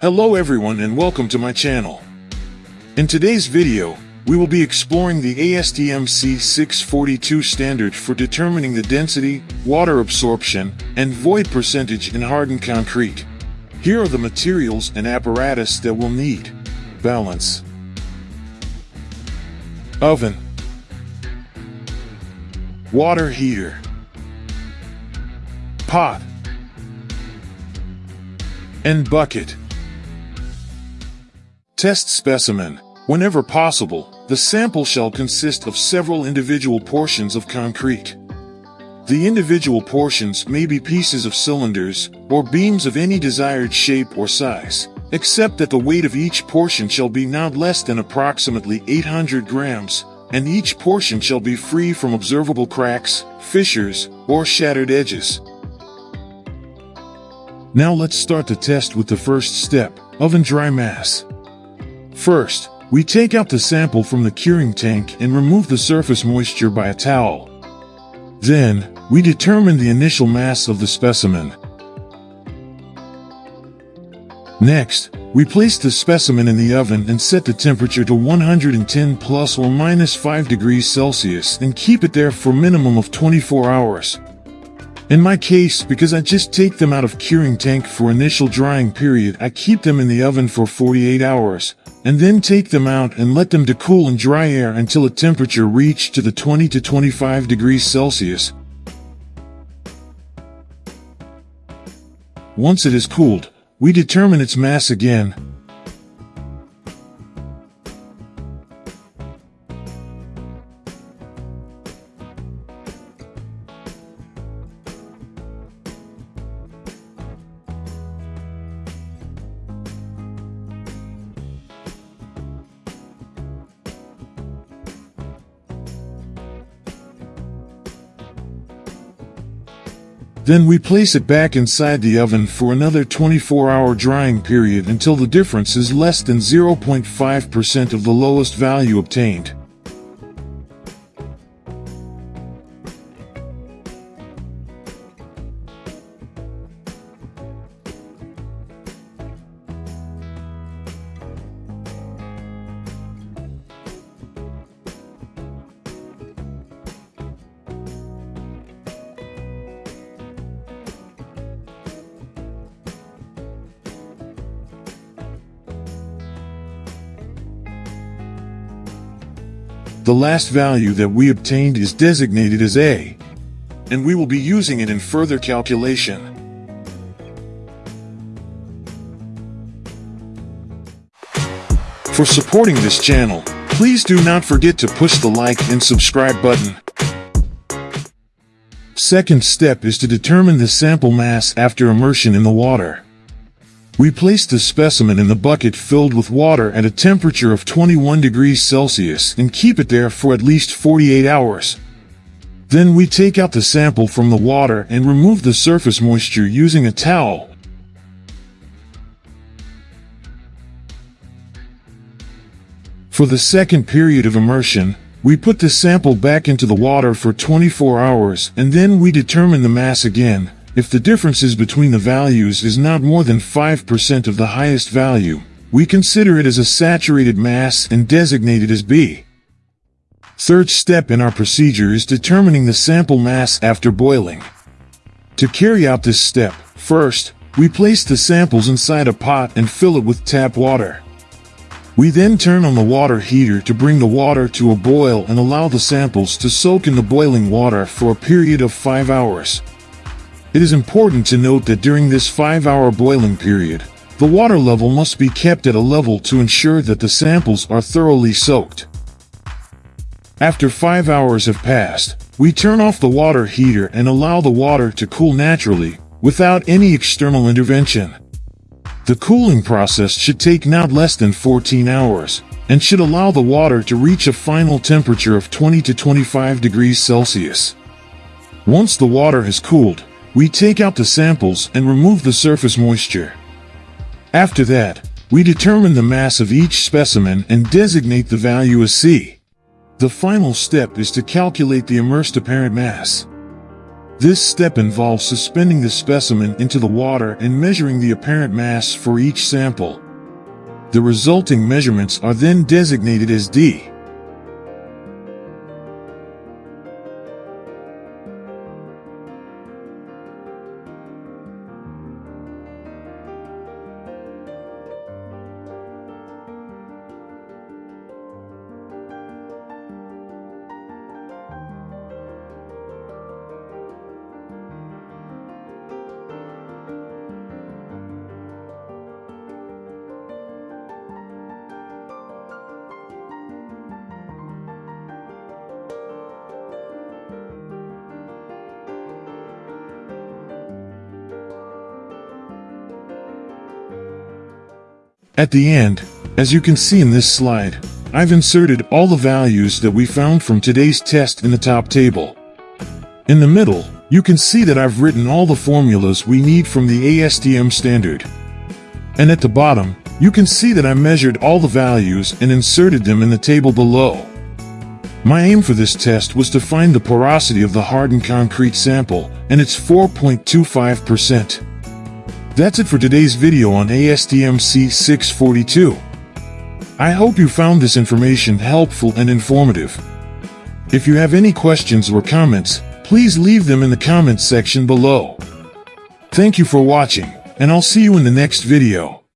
Hello everyone and welcome to my channel. In today's video, we will be exploring the ASTM C642 standard for determining the density, water absorption, and void percentage in hardened concrete. Here are the materials and apparatus that we'll need. Balance. Oven. Water heater. Pot. And bucket. Test specimen. Whenever possible, the sample shall consist of several individual portions of concrete. The individual portions may be pieces of cylinders or beams of any desired shape or size, except that the weight of each portion shall be not less than approximately 800 grams, and each portion shall be free from observable cracks, fissures, or shattered edges. Now let's start the test with the first step, oven dry mass. First, we take out the sample from the curing tank and remove the surface moisture by a towel. Then, we determine the initial mass of the specimen. Next, we place the specimen in the oven and set the temperature to 110 plus or minus 5 degrees Celsius and keep it there for minimum of 24 hours. In my case, because I just take them out of curing tank for initial drying period, I keep them in the oven for 48 hours, and then take them out and let them to cool in dry air until a temperature reach to the 20 to 25 degrees Celsius. Once it is cooled, we determine its mass again, Then we place it back inside the oven for another 24 hour drying period until the difference is less than 0.5% of the lowest value obtained. The last value that we obtained is designated as A, and we will be using it in further calculation. For supporting this channel, please do not forget to push the like and subscribe button. Second step is to determine the sample mass after immersion in the water. We place the specimen in the bucket filled with water at a temperature of 21 degrees Celsius and keep it there for at least 48 hours. Then we take out the sample from the water and remove the surface moisture using a towel. For the second period of immersion, we put the sample back into the water for 24 hours and then we determine the mass again, if the differences between the values is not more than 5% of the highest value, we consider it as a saturated mass and designate it as B. Third step in our procedure is determining the sample mass after boiling. To carry out this step, first, we place the samples inside a pot and fill it with tap water. We then turn on the water heater to bring the water to a boil and allow the samples to soak in the boiling water for a period of 5 hours. It is important to note that during this 5-hour boiling period, the water level must be kept at a level to ensure that the samples are thoroughly soaked. After 5 hours have passed, we turn off the water heater and allow the water to cool naturally, without any external intervention. The cooling process should take not less than 14 hours, and should allow the water to reach a final temperature of 20 to 25 degrees Celsius. Once the water has cooled, we take out the samples and remove the surface moisture. After that, we determine the mass of each specimen and designate the value as C. The final step is to calculate the immersed apparent mass. This step involves suspending the specimen into the water and measuring the apparent mass for each sample. The resulting measurements are then designated as D. At the end, as you can see in this slide, I've inserted all the values that we found from today's test in the top table. In the middle, you can see that I've written all the formulas we need from the ASTM standard. And at the bottom, you can see that I measured all the values and inserted them in the table below. My aim for this test was to find the porosity of the hardened concrete sample, and it's 4.25%. That's it for today's video on ASTM C642. I hope you found this information helpful and informative. If you have any questions or comments, please leave them in the comments section below. Thank you for watching, and I'll see you in the next video.